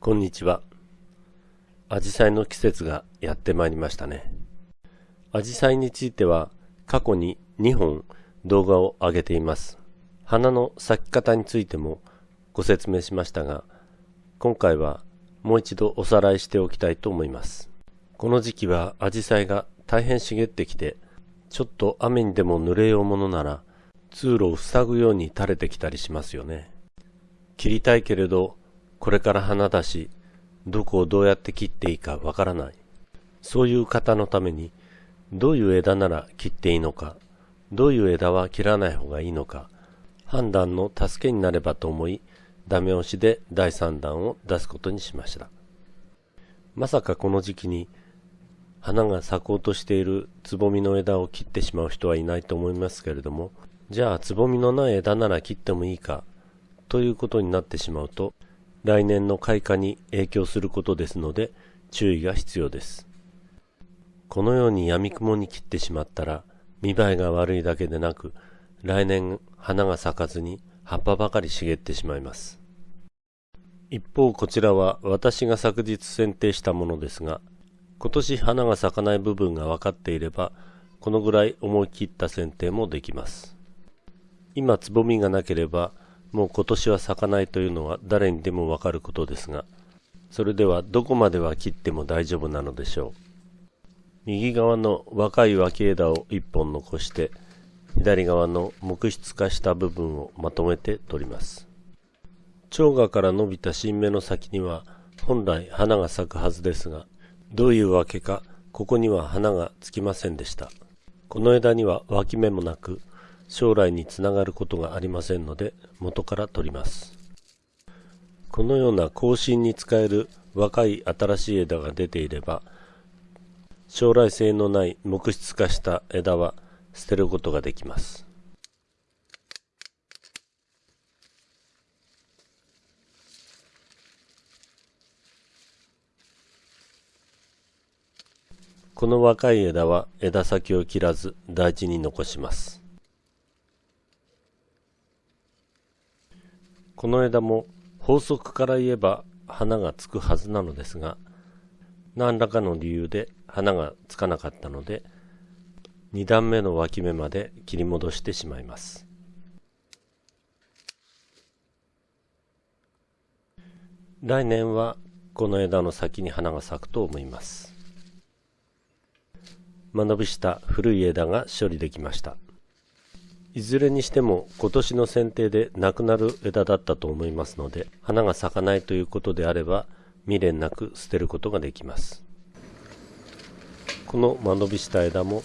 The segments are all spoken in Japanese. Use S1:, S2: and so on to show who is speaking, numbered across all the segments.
S1: こんにちは。アジサイの季節がやってまいりましたね。アジサイについては過去に2本動画を上げています。花の咲き方についてもご説明しましたが、今回はもう一度おさらいしておきたいと思います。この時期はアジサイが大変茂ってきて、ちょっと雨にでも濡れようものなら通路を塞ぐように垂れてきたりしますよね。切りたいけれど、これから花だし、どこをどうやって切っていいかわからない。そういう方のために、どういう枝なら切っていいのか、どういう枝は切らない方がいいのか、判断の助けになればと思い、ダメ押しで第3弾を出すことにしました。まさかこの時期に花が咲こうとしているつぼみの枝を切ってしまう人はいないと思いますけれども、じゃあつぼみのない枝なら切ってもいいかということになってしまうと来年の開花に影響することですので注意が必要です。このように闇雲に切ってしまったら見栄えが悪いだけでなく来年花が咲かずに葉っぱばかり茂ってしまいます。一方こちらは私が昨日剪定したものですが今年花が咲かない部分が分かっていればこのぐらい思い切った剪定もできます。今つぼみがなければもう今年は咲かないというのは誰にでもわかることですが、それではどこまでは切っても大丈夫なのでしょう。右側の若い脇枝を1本残して、左側の木質化した部分をまとめて取ります。蝶芽から伸びた新芽の先には本来花が咲くはずですが、どういうわけかここには花がつきませんでした。この枝には脇芽もなく、将来につながることがありませんので元から取ります。このような更新に使える若い新しい枝が出ていれば将来性のない木質化した枝は捨てることができます。この若い枝は枝先を切らず大事に残します。この枝も法則から言えば花がつくはずなのですが何らかの理由で花がつかなかったので2段目の脇芽まで切り戻してしまいます。来年はこの枝の先に花が咲くと思います。間延びした古い枝が処理できました。いずれにしても今年の剪定でなくなる枝だったと思いますので花が咲かないということであれば未練なく捨てることができます。この間延びした枝も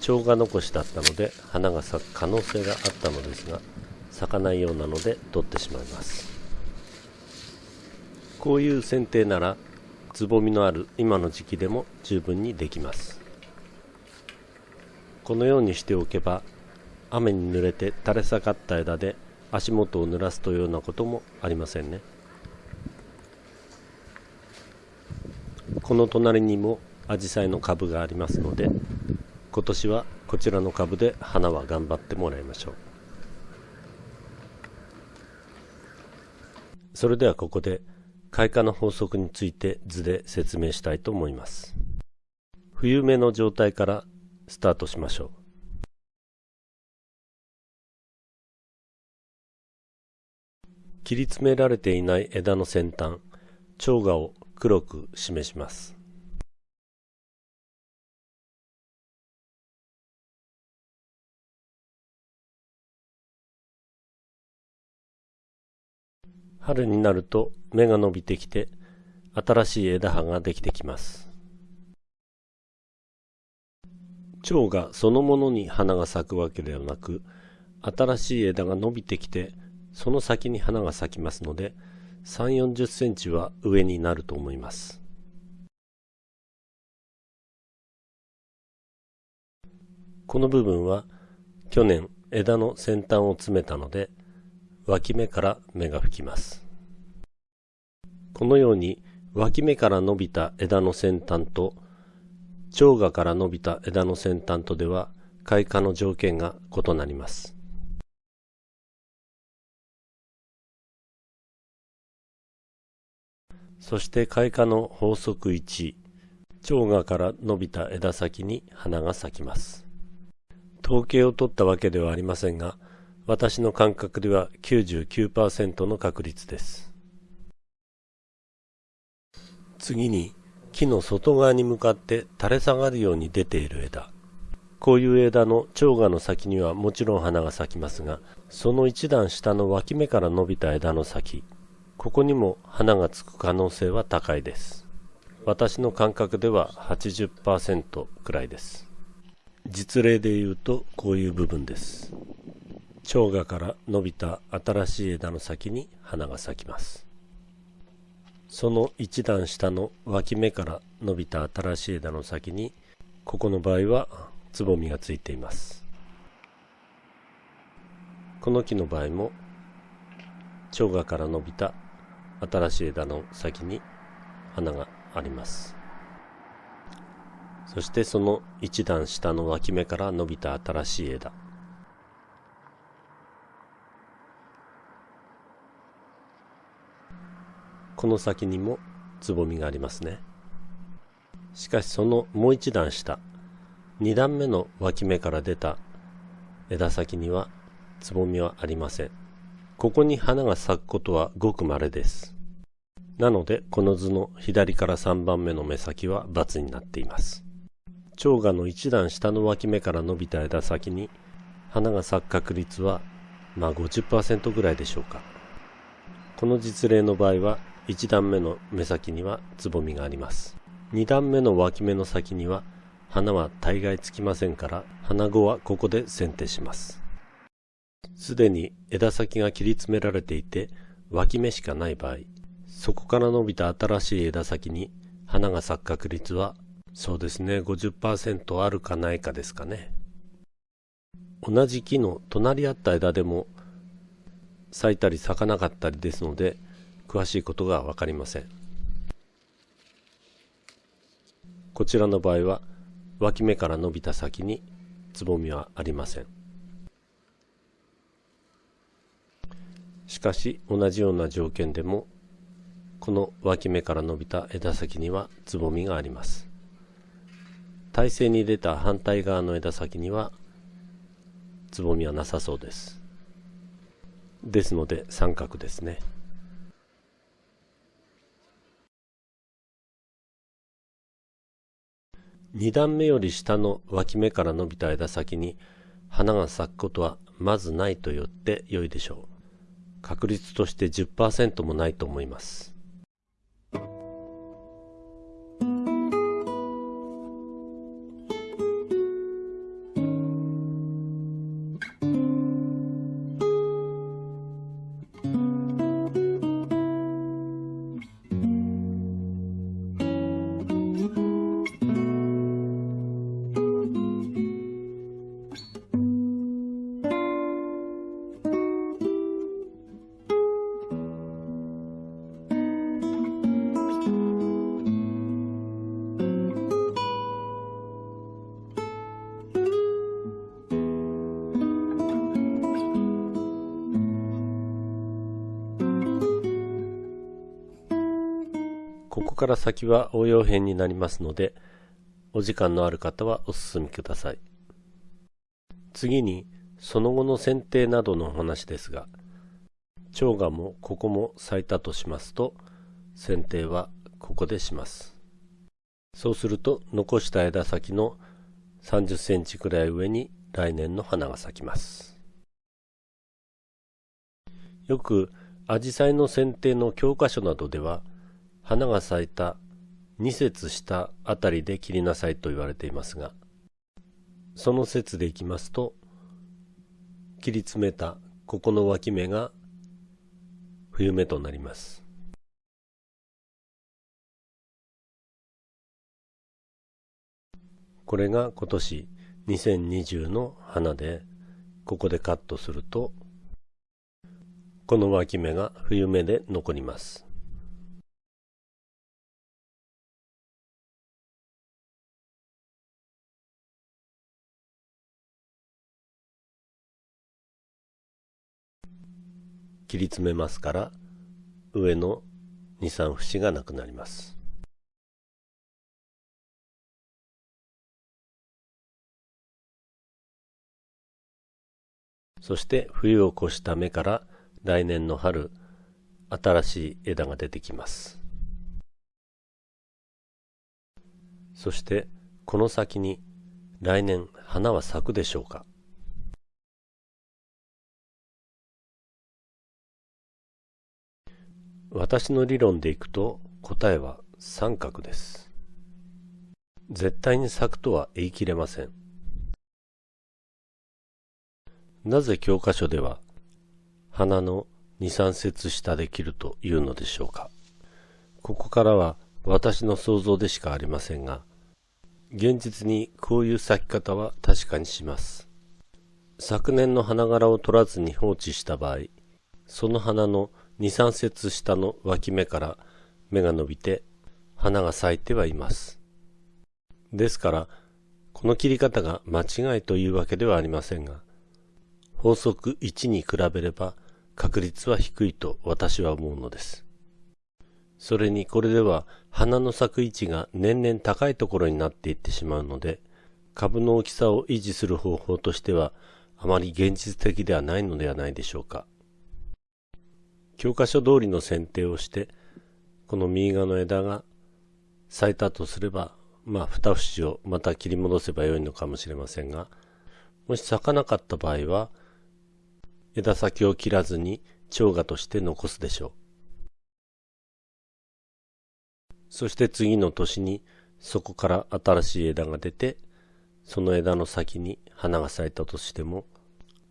S1: 蝶が残しだったので花が咲く可能性があったのですが咲かないようなので取ってしまいます。こういう剪定ならつぼみのある今の時期でも十分にできます。このようにしておけば雨に濡れて垂れ下がった枝で足元を濡らすというようなこともありませんね。この隣にもアジサイの株がありますので今年はこちらの株で花は頑張ってもらいましょう。それではここで開花の法則について図で説明したいと思います。冬目の状態からスタートしましょう。切り詰められていない枝の先端、蝶芽を黒く示します。春になると芽が伸びてきて新しい枝葉ができてきます。蝶がそのものに花が咲くわけではなく新しい枝が伸びてきてその先に花が咲きますので3 4 0センチは上になると思います。この部分は去年枝の先端を詰めたので脇芽から芽が吹きます。このように脇芽から伸びた枝の先端と蝶芽から伸びた枝の先端とでは開花の条件が異なります。そして開花の法則1、蝶芽から伸びた枝先に花が咲きます。統計を取ったわけではありませんが、私の感覚では99%の確率です。次に、木の外側に向かって垂れ下がるように出ている枝。こういう枝の蝶芽の先にはもちろん花が咲きますが、その一段下の脇芽から伸びた枝の先、ここにも花がつく可能性は高いです。私の感覚では80%くらいです。実例で言うとこういう部分です。蝶芽から伸びた新しい枝の先に花が咲きます。その一段下の脇芽から伸びた新しい枝の先にここの場合はつぼみがついていますこの木の場合も蝶芽から伸びた新しい枝の先に花があります。そしてその一段下の脇芽から伸びた新しい枝。この先にもつぼみがありますね。しかしそのもう一段下2段目の脇芽から出た枝先にはつぼみはありません。ここに花が咲くことはごく稀です。なので、この図の左から3番目の目先は×になっています。蝶芽の一段下の脇芽から伸びた枝先に花が咲く確率はまあ50%ぐらいでしょうか。この実例の場合は1段目の目先にはつぼみがあります。2段目の脇芽の先には花は大概つきませんから花子はここで剪定しますすでに枝先が切り詰められていて脇芽しかない場合そこから伸びた新しい枝先に花が咲く確率はそうですね50%あるかないかですかね。同じ木の隣り合った枝でも咲いたり咲かなかったりですので詳しいことが分かりません。こちらの場合は脇芽から伸びた先につぼみはありません。しかし同じような条件でもこの脇芽から伸びた枝先にはつぼみがあります。体勢に出た反対側の枝先にはつぼみはなさそうです。ですので三角ですね。2段目より下の脇芽から伸びた枝先に花が咲くことはまずないと言って良いでしょう。確率として10%もないと思います。こから先は応用編になりますので、お時間のある方はお進みください。次に、その後の剪定などのお話ですが、蝶芽もここも咲いたとしますと、剪定はここでします。そうすると、残した枝先の30センチくらい上に来年の花が咲きます。よく、アジサイの剪定の教科書などでは、花が咲いた2節下あたりで切りなさいと言われていますが、その説でいきますと、切り詰めたここの脇芽が冬目となります。これが今年2020の花で、ここでカットすると、この脇芽が冬目で残ります。切り詰めますから上の23節がなくなります。そして冬を越した芽から来年の春、新しい枝が出てきます。そしてこの先に来年花は咲くでしょうか私の理論でいくと答えは三角です。絶対に咲くとは言い切れません。なぜ教科書では花の二三節下で切るというのでしょうかここからは私の想像でしかありませんが現実にこういう咲き方は確かにします昨年の花柄を取らずに放置した場合その花の二三節下の脇芽から芽が伸びて花が咲いてはいますですからこの切り方が間違いというわけではありませんが法則1に比べれば確率は低いと私は思うのです。それにこれでは花の咲く位置が年々高いところになっていってしまうので株の大きさを維持する方法としてはあまり現実的ではないのではないでしょうか。教科書通りの剪定をしてこの右側の枝が咲いたとすればまあ二節をまた切り戻せばよいのかもしれませんがもし咲かなかった場合は枝先を切らずに蝶芽として残すでしょう。そして次の年にそこから新しい枝が出て、その枝の先に花が咲いたとしても、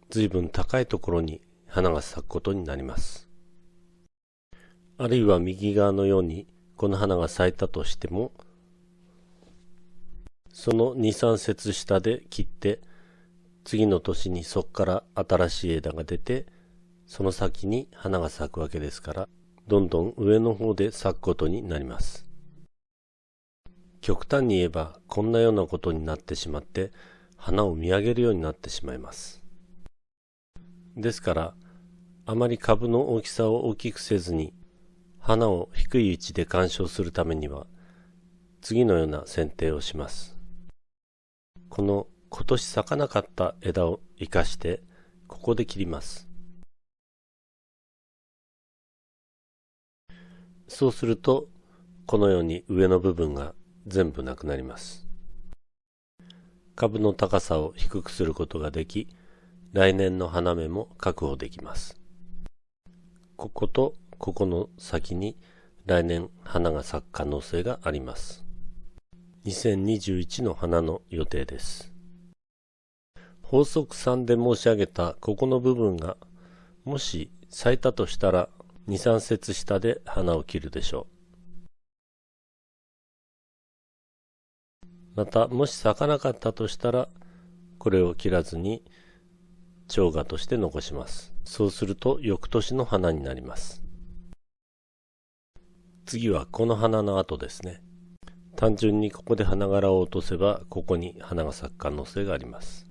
S1: 随分高いところに花が咲くことになります。あるいは右側のようにこの花が咲いたとしても、その2、3節下で切って次の年にそこから新しい枝が出て、その先に花が咲くわけですから、どんどん上の方で咲くことになります。極端に言えば、こんなようなことになってしまって、花を見上げるようになってしまいます。ですから、あまり株の大きさを大きくせずに、花を低い位置で鑑賞するためには、次のような剪定をします。この今年咲かなかった枝を生かしてここで切ります。そうするとこのように上の部分が全部なくなります。株の高さを低くすることができ来年の花芽も確保できます。こことここの先に来年花が咲く可能性があります2021の花の予定です法則3で申し上げたここの部分がもし咲いたとしたら2、3節下で花を切るでしょう。また、もし咲かなかったとしたら、これを切らずに、蝶芽として残します。そうすると、翌年の花になります。次はこの花の後ですね。単純にここで花柄を落とせば、ここに花が咲く可能性があります。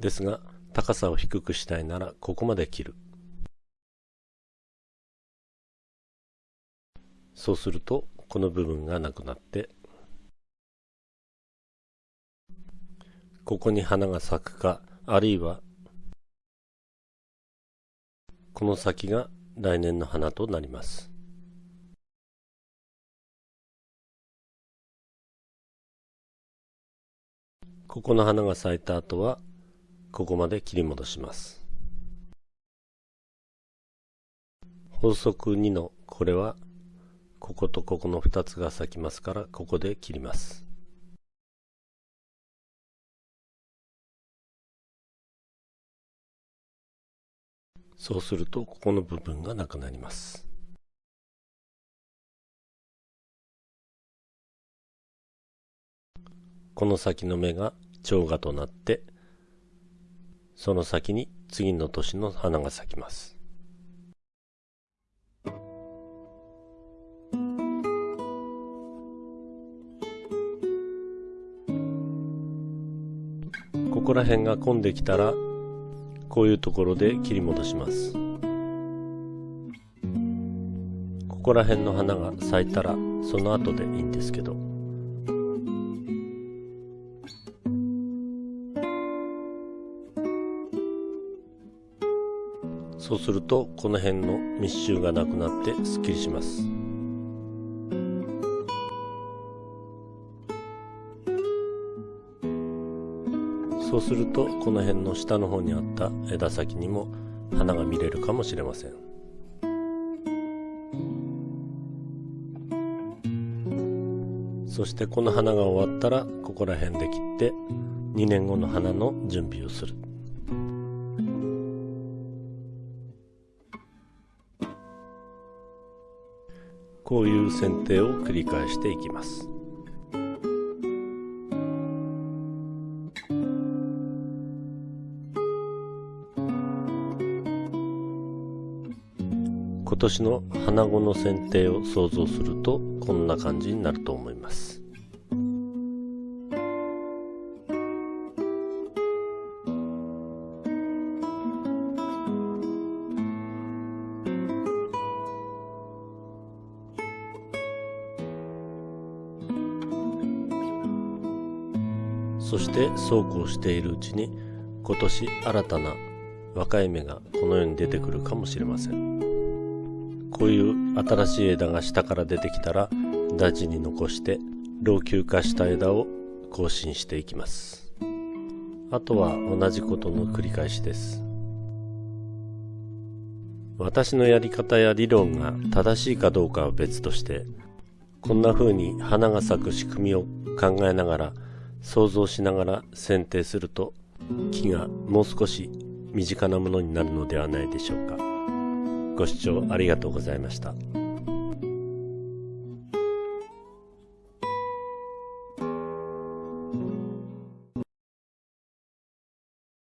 S1: ですが、高さを低くしたいならここまで切る。そうすると、この部分がなくなって、ここに花が咲くか、あるいは、この先が来年の花となります。ここの花が咲いた後は、ここまで切り戻します。法則2のこれはこことここの2つが咲きますからここで切ります。そうするとここの部分がなくなります。この先の芽が蝶芽となってその先に次の年の花が咲きます。ここら辺が混んできたらこういうところで切り戻します。ここら辺の花が咲いたらその後でいいんですけどそうするとこの辺の密集がなくなってすっきりしますそうするとこの辺の下の方にあった枝先にも花が見れるかもしれません。そしてこの花が終わったらここら辺で切って2年後の花の準備をする。こういう剪定を繰り返していきます。今年の花子の剪定を想像するとこんな感じになると思います。そしてそうこうしているうちに今年新たな若い芽がこの世に出てくるかもしれません。こういう新しい枝が下から出てきたら大事に残して老朽化した枝を更新していきます。あとは同じことの繰り返しです。私のやり方や理論が正しいかどうかは別としてこんな風に花が咲く仕組みを考えながら想像しながら剪定すると木がもう少し身近なものになるのではないでしょうか。ご視聴ありがとうございました。